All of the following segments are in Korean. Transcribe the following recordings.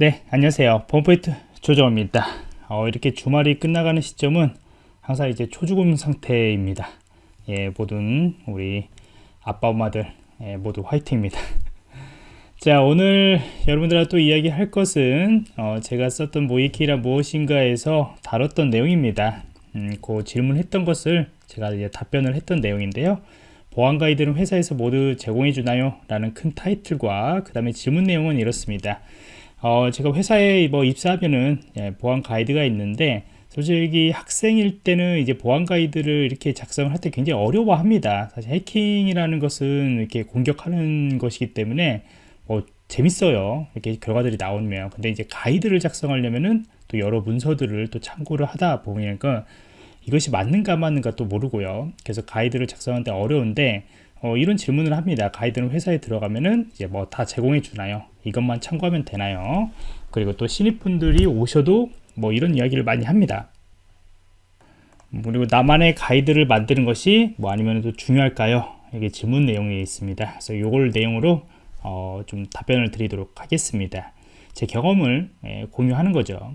네 안녕하세요. 펌포인트 조정입니다. 어, 이렇게 주말이 끝나가는 시점은 항상 이제 초죽음 상태입니다. 예 모든 우리 아빠 엄마들 예, 모두 화이팅입니다. 자 오늘 여러분들과 또 이야기할 것은 어, 제가 썼던 모이키라 무엇인가에서 다뤘던 내용입니다. 음, 그 질문했던 것을 제가 이제 답변을 했던 내용인데요. 보안 가이드는 회사에서 모두 제공해 주나요? 라는 큰 타이틀과 그 다음에 질문 내용은 이렇습니다 어, 제가 회사에 뭐 입사하면은 예, 보안 가이드가 있는데 솔직히 학생일 때는 이제 보안 가이드를 이렇게 작성을 할 때 굉장히 어려워합니다. 사실 해킹이라는 것은 이렇게 공격하는 것이기 때문에 뭐 재밌어요. 이렇게 결과들이 나오면. 근데 이제 가이드를 작성하려면은 또 여러 문서들을 또 참고를 하다 보니까 이것이 맞는가 맞는가 또 모르고요. 그래서 가이드를 작성하는데 어려운데 어, 이런 질문을 합니다. 가이드는 회사에 들어가면은 이제 뭐 다 제공해 주나요? 이것만 참고하면 되나요? 그리고 또 신입분들이 오셔도 뭐 이런 이야기를 많이 합니다. 그리고 나만의 가이드를 만드는 것이 뭐 아니면 또 중요할까요? 이게 질문 내용이 있습니다. 그래서 이걸 내용으로 어, 좀 답변을 드리도록 하겠습니다. 제 경험을 예, 공유하는 거죠.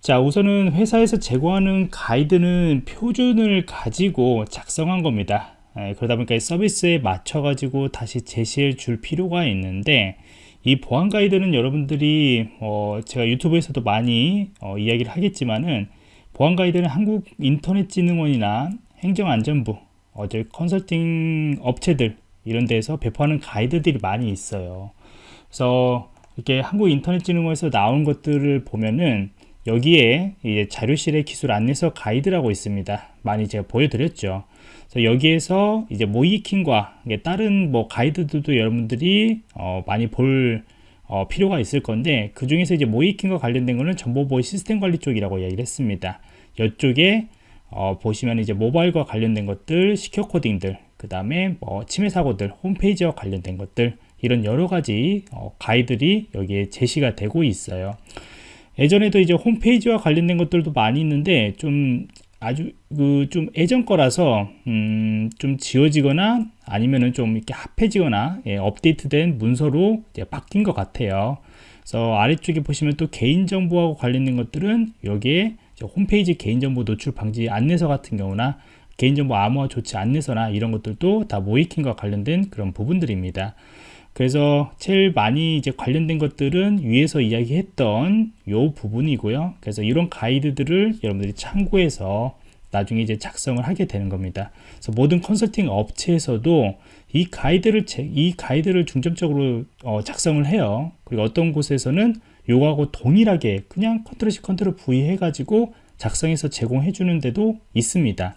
자 우선은 회사에서 제공하는 가이드는 표준을 가지고 작성한 겁니다. 예, 그러다 보니까 서비스에 맞춰 가지고 다시 제시해 줄 필요가 있는데 이 보안 가이드는 여러분들이 어, 제가 유튜브에서도 많이 어, 이야기를 하겠지만은 보안 가이드는 한국 인터넷진흥원이나 행정안전부 어제 컨설팅 업체들 이런 데서 배포하는 가이드들이 많이 있어요. 그래서 이렇게 한국 인터넷진흥원에서 나온 것들을 보면은 여기에 이제 자료실의 기술 안내서 가이드라고 있습니다. 많이 제가 보여드렸죠 여기에서 이제 모이킹과 다른 뭐 가이드들도 여러분들이 어 많이 볼 어 필요가 있을 건데 그 중에서 이제 모이킹과 관련된 거는 정보보호 시스템 관리 쪽이라고 이야기를 했습니다. 이쪽에 어 보시면 이제 모바일과 관련된 것들, 시큐어 코딩들, 그 다음에 뭐 침해 사고들, 홈페이지와 관련된 것들 이런 여러 가지 어 가이드들이 여기에 제시가 되고 있어요. 예전에도 이제 홈페이지와 관련된 것들도 많이 있는데 좀 아주 그 좀 예전 거라서 음, 좀 지워지거나 아니면은 좀 이렇게 합해지거나 예, 업데이트된 문서로 바뀐 것 같아요. 그래서 아래쪽에 보시면 또 개인정보하고 관련된 것들은 여기에 홈페이지 개인정보 노출 방지 안내서 같은 경우나 개인정보 암호화 조치 안내서나 이런 것들도 다 모이킹과 관련된 그런 부분들입니다. 그래서 제일 많이 이제 관련된 것들은 위에서 이야기했던 요 부분이고요. 그래서 이런 가이드들을 여러분들이 참고해서 나중에 이제 작성을 하게 되는 겁니다. 그래서 모든 컨설팅 업체에서도 이 가이드를 이 가이드를 중점적으로 어, 작성을 해요. 그리고 어떤 곳에서는 요거하고 동일하게 그냥 컨트롤 C 컨트롤 V 해가지고 작성해서 제공해 주는 데도 있습니다.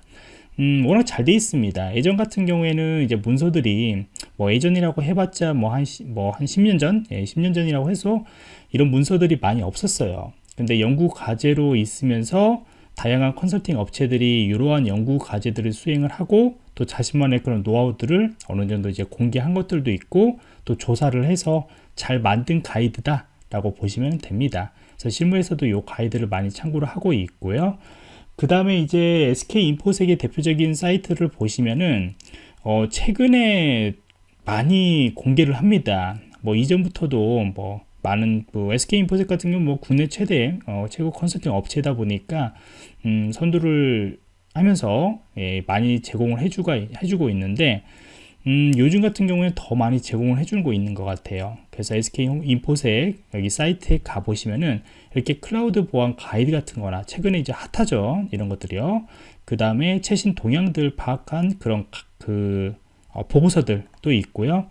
음, 워낙 잘 돼 있습니다. 예전 같은 경우에는 이제 문서들이 뭐 예전이라고 해봤자 뭐한 뭐한 10년 전, 예, 10년 전이라고 해서 이런 문서들이 많이 없었어요. 근데 연구 과제로 있으면서 다양한 컨설팅 업체들이 이러한 연구 과제들을 수행을 하고 또 자신만의 그런 노하우들을 어느 정도 이제 공개한 것들도 있고 또 조사를 해서 잘 만든 가이드다 라고 보시면 됩니다. 그래서 실무에서도 이 가이드를 많이 참고를 하고 있고요. 그 다음에 이제 SK인포색의 대표적인 사이트를 보시면은 어 최근에 많이 공개를 합니다. 뭐 이전부터도 뭐 많은 뭐 SK인포색 같은 경우 뭐 국내 최대 어 최고 컨설팅 업체다 보니까 음 선두를 하면서 예, 많이 제공을 해주가, 해주고 있는데 음, 요즘 같은 경우에 더 많이 제공을 해주고 있는 것 같아요. 그래서 SK 인포섹 여기 사이트에 가보시면은 이렇게 클라우드 보안 가이드 같은 거나 최근에 이제 핫하죠. 이런 것들이요. 그 다음에 최신 동향들 파악한 그런 그 어, 보고서들 도 있고요.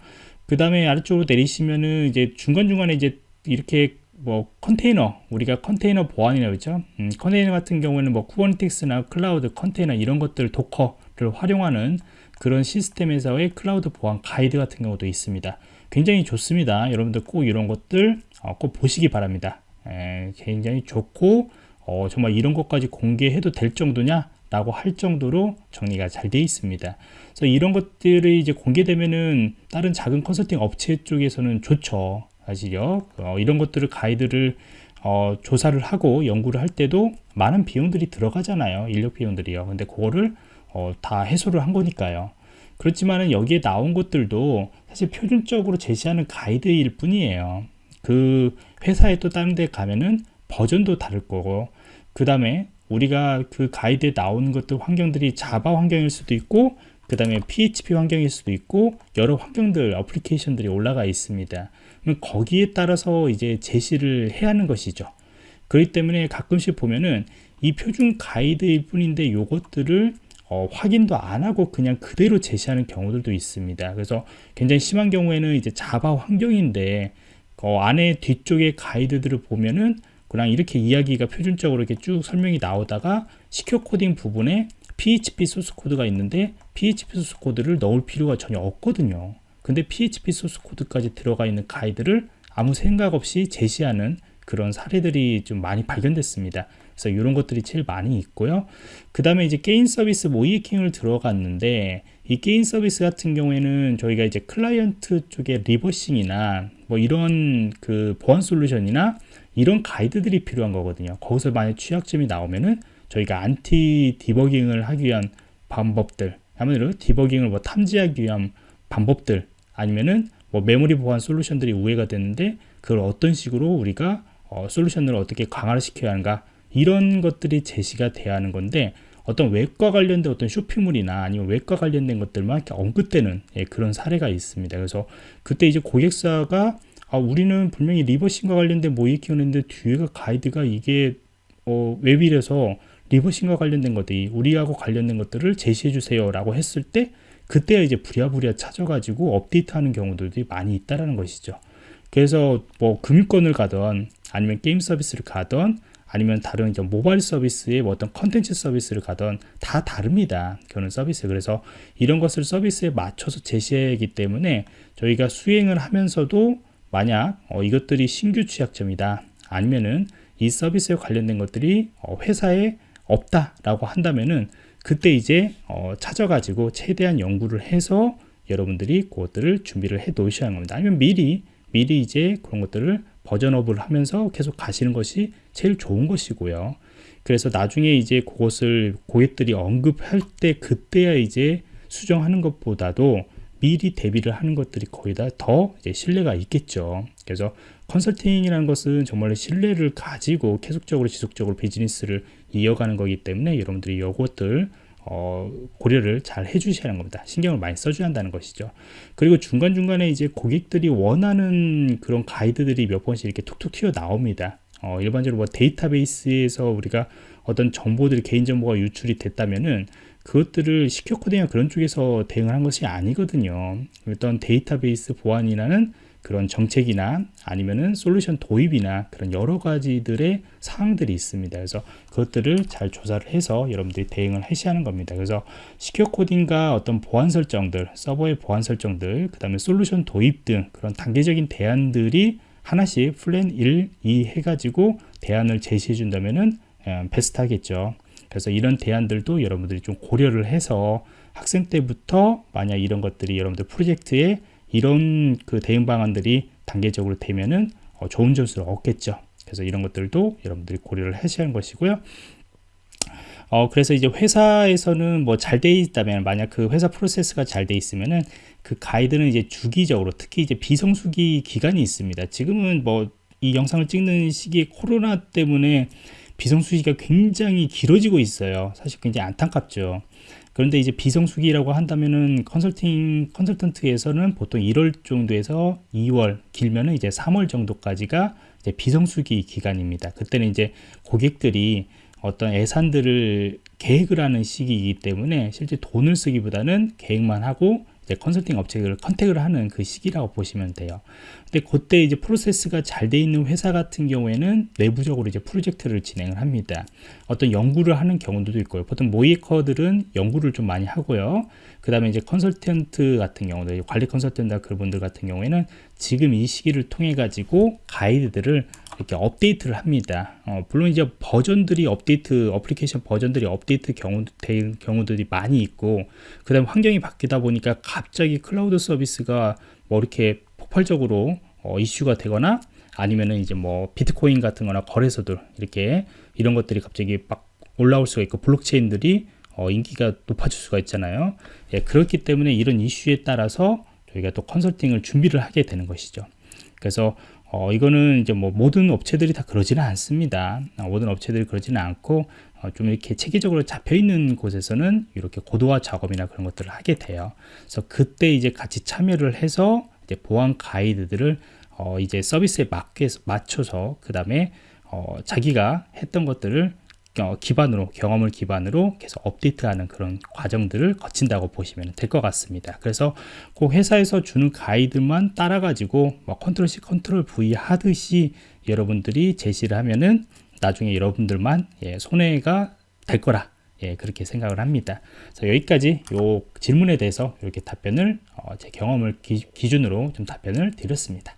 그 다음에 아래쪽으로 내리시면은 이제 중간중간에 이제 이렇게 뭐 컨테이너 우리가 컨테이너 보안이라고 했죠 음, 컨테이너 같은 경우에는 뭐 Kubernetes나 클라우드 컨테이너 이런 것들 Docker 를 활용하는 그런 시스템에서의 클라우드 보안 가이드 같은 경우도 있습니다. 굉장히 좋습니다. 여러분들 꼭 이런 것들 어, 꼭 보시기 바랍니다. 에, 굉장히 좋고 어, 정말 이런 것까지 공개해도 될 정도냐 라고 할 정도로 정리가 잘 되어 있습니다. 그래서 이런 것들이 이제 공개되면은 다른 작은 컨설팅 업체 쪽에서는 좋죠. 사실요. 어, 이런 것들을 가이드를 어, 조사를 하고 연구를 할 때도 많은 비용들이 들어가잖아요. 인력 비용들이요. 근데 그거를 어, 다 해소를 한 거니까요. 그렇지만 여기에 나온 것들도 사실 표준적으로 제시하는 가이드일 뿐이에요. 그 회사에 또 다른 데 가면은 버전도 다를 거고 그 다음에 우리가 그 가이드에 나오는 것들 환경들이 자바 환경일 수도 있고 그 다음에 PHP 환경일 수도 있고 여러 환경들 어플리케이션들이 올라가 있습니다 그럼 거기에 따라서 이제 제시를 해야 하는 것이죠 그렇기 때문에 가끔씩 보면은 이 표준 가이드일 뿐인데 요것들을 어, 확인도 안 하고 그냥 그대로 제시하는 경우들도 있습니다. 그래서 굉장히 심한 경우에는 이제 Java 환경인데 어, 안에 뒤쪽에 가이드들을 보면은 그냥 이렇게 이야기가 표준적으로 이렇게 쭉 설명이 나오다가 secure coding 부분에 PHP 소스 코드가 있는데 PHP 소스 코드를 넣을 필요가 전혀 없거든요. 근데 PHP 소스 코드까지 들어가 있는 가이드를 아무 생각 없이 제시하는 그런 사례들이 좀 많이 발견됐습니다. 그래서 이런 것들이 제일 많이 있고요. 그 다음에 이제 게임 서비스 모의해킹을 들어갔는데 이 게임 서비스 같은 경우에는 저희가 이제 클라이언트 쪽에 reversing이나 뭐 이런 그 보안 솔루션이나 이런 가이드들이 필요한 거거든요. 거기서 만약 취약점이 나오면은 저희가 anti debugging을 하기 위한 방법들, 아무래도 디버깅을 뭐 탐지하기 위한 방법들 아니면은 뭐 메모리 보안 솔루션들이 우회가 되는데 그걸 어떤 식으로 우리가 어, 솔루션을 어떻게 강화를 시켜야 하는가 이런 것들이 제시가 돼야 하는 건데 어떤 웹과 관련된 어떤 쇼핑몰이나 아니면 웹과 관련된 것들만 이렇게 언급되는 예, 그런 사례가 있습니다. 그래서 그때 이제 고객사가 아, 우리는 분명히 reversing과 관련된 모의해킹이었는데 뒤에가 가이드가 이게 어, 웹이라서 reversing과 관련된 것들이 우리하고 관련된 것들을 제시해 주세요 라고 했을 때 그때 이제 부랴부랴 찾아가지고 업데이트하는 경우들이 많이 있다라는 것이죠. 그래서 뭐 금융권을 가던 아니면 게임 서비스를 가던 아니면 다른 이제 모바일 서비스의 뭐 어떤 컨텐츠 서비스를 가던 다 다릅니다. 그런 서비스. 그래서 이런 것을 서비스에 맞춰서 제시하기 때문에 저희가 수행을 하면서도 만약 어, 이것들이 신규 취약점이다. 아니면은 이 서비스에 관련된 것들이 어, 회사에 없다라고 한다면은 그때 이제 어, 찾아가지고 최대한 연구를 해서 여러분들이 그것들을 준비를 해 놓으셔야 합니다. 아니면 미리 미리 이제 그런 것들을 버전업을 하면서 계속 가시는 것이 제일 좋은 것이고요. 그래서 나중에 이제 그것을 고객들이 언급할 때 그때야 이제 수정하는 것보다도 미리 대비를 하는 것들이 거의 다 더 신뢰가 있겠죠. 그래서 컨설팅이라는 것은 정말 신뢰를 가지고 계속적으로 지속적으로 비즈니스를 이어가는 거기 때문에 여러분들이 이것들 어, 고려를 잘 해주셔야 하는 겁니다. 신경을 많이 써줘야 한다는 것이죠. 그리고 중간중간에 이제 고객들이 원하는 그런 가이드들이 몇 번씩 이렇게 툭툭 튀어 나옵니다. 어, 일반적으로 뭐 데이터베이스에서 우리가 어떤 정보들이 개인정보가 유출이 됐다면은 그것들을 시큐어 코딩이나 그런 쪽에서 대응을 한 것이 아니거든요. 어떤 데이터베이스 보안이라는 그런 정책이나 아니면은 솔루션 도입이나 그런 여러 가지들의 사항들이 있습니다. 그래서 그것들을 잘 조사를 해서 여러분들이 대응을 하셔야 하는 겁니다. 그래서 secure coding과 어떤 보안 설정들, 서버의 보안 설정들, 그 다음에 솔루션 도입 등 그런 단계적인 대안들이 하나씩 플랜 1, 2 해가지고 대안을 제시해 준다면은 예, 베스트하겠죠. 그래서 이런 대안들도 여러분들이 좀 고려를 해서 학생 때부터 만약 이런 것들이 여러분들 프로젝트에 이런 그 대응 방안들이 단계적으로 되면은 어, 좋은 점수를 얻겠죠. 그래서 이런 것들도 여러분들이 고려를 하셔야 하는 것이고요. 어, 그래서 이제 회사에서는 뭐 잘 돼 있다면 만약 그 회사 프로세스가 잘 돼 있으면은 그 가이드는 이제 주기적으로 특히 이제 비성수기 기간이 있습니다. 지금은 뭐 이 영상을 찍는 시기에 코로나 때문에 비성수기가 굉장히 길어지고 있어요. 사실 굉장히 안타깝죠. 그런데 이제 비성수기라고 한다면은 컨설팅 컨설턴트에서는 보통 1월 정도에서 2월 길면은 이제 3월 정도까지가 이제 비성수기 기간입니다. 그때는 이제 고객들이 어떤 예산들을 계획을 하는 시기이기 때문에 실제 돈을 쓰기보다는 계획만 하고 이제 컨설팅 업체를 컨택을 하는 그 시기라고 보시면 돼요. 근데 그때 이제 프로세스가 잘 돼 있는 회사 같은 경우에는 내부적으로 이제 프로젝트를 진행을 합니다. 어떤 연구를 하는 경우도 있고요. 보통 모이커들은 연구를 좀 많이 하고요. 그 다음에 이제 컨설턴트 같은 경우도 관리 컨설턴트 그분들 같은 경우에는 지금 이 시기를 통해 가지고 가이드들을 이렇게 업데이트를 합니다. 어, 물론 이제 버전들이 업데이트, 어플리케이션 버전들이 업데이트 경우, 된 경우들이 많이 있고, 그 다음 환경이 바뀌다 보니까 갑자기 클라우드 서비스가 뭐 이렇게 폭발적으로 어, 이슈가 되거나 아니면은 이제 뭐 비트코인 같은 거나 거래소들 이렇게 이런 것들이 갑자기 막 올라올 수가 있고 블록체인들이 어, 인기가 높아질 수가 있잖아요. 예, 그렇기 때문에 이런 이슈에 따라서 저희가 또 컨설팅을 준비를 하게 되는 것이죠. 그래서 어, 이거는 이제 뭐 모든 업체들이 다 그러지는 않습니다. 어, 모든 업체들이 그러지는 않고 어, 좀 이렇게 체계적으로 잡혀 있는 곳에서는 이렇게 고도화 작업이나 그런 것들을 하게 돼요. 그래서 그때 이제 같이 참여를 해서 이제 보안 가이드들을 어, 이제 서비스에 맞게 맞춰서 그 다음에 어, 자기가 했던 것들을 어, 기반으로 경험을 기반으로 계속 업데이트하는 그런 과정들을 거친다고 보시면 될 것 같습니다. 그래서 그 회사에서 주는 가이드만 따라 가지고 뭐 control C control V 하듯이 여러분들이 제시를 하면은 나중에 여러분들만 예, 손해가 될 거라 예, 그렇게 생각을 합니다. 그래서 여기까지 요 질문에 대해서 이렇게 답변을 어, 제 경험을 기, 준으로 좀 답변을 드렸습니다.